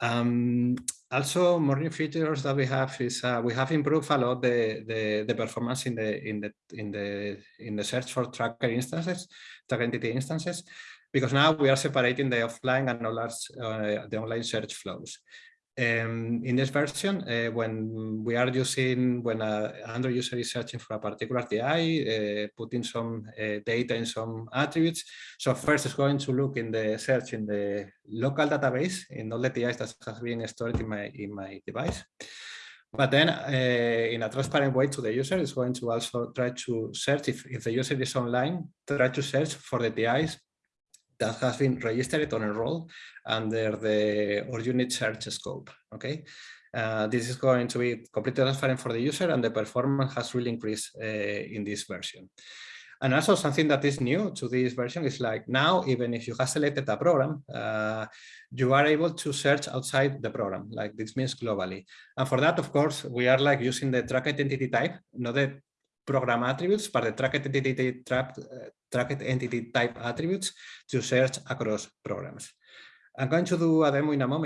Um, also, more features that we have is uh, we have improved a lot the, the, the performance in the in the in the in the search for tracker instances, tracker entity instances, because now we are separating the offline and uh, the online search flows. Um, in this version, uh, when we are using, when a Android user is searching for a particular TI, uh, putting some uh, data in some attributes, so first it's going to look in the search in the local database in all the TIs that has been stored in my, in my device. But then in a transparent way to the user, it's going to also try to search if, if the user is online, try to search for the TIs that has been registered or enrolled under the org unit search scope. Okay, uh, this is going to be completely transparent for the user and the performance has really increased uh, in this version. And also something that is new to this version is like now, even if you have selected a program, uh, you are able to search outside the program, like this means globally. And for that, of course, we are like using the tracked entity type, not the program attributes, but the tracked entity, tracked, uh, tracked entity type attributes to search across programs. I'm going to do a demo in a moment.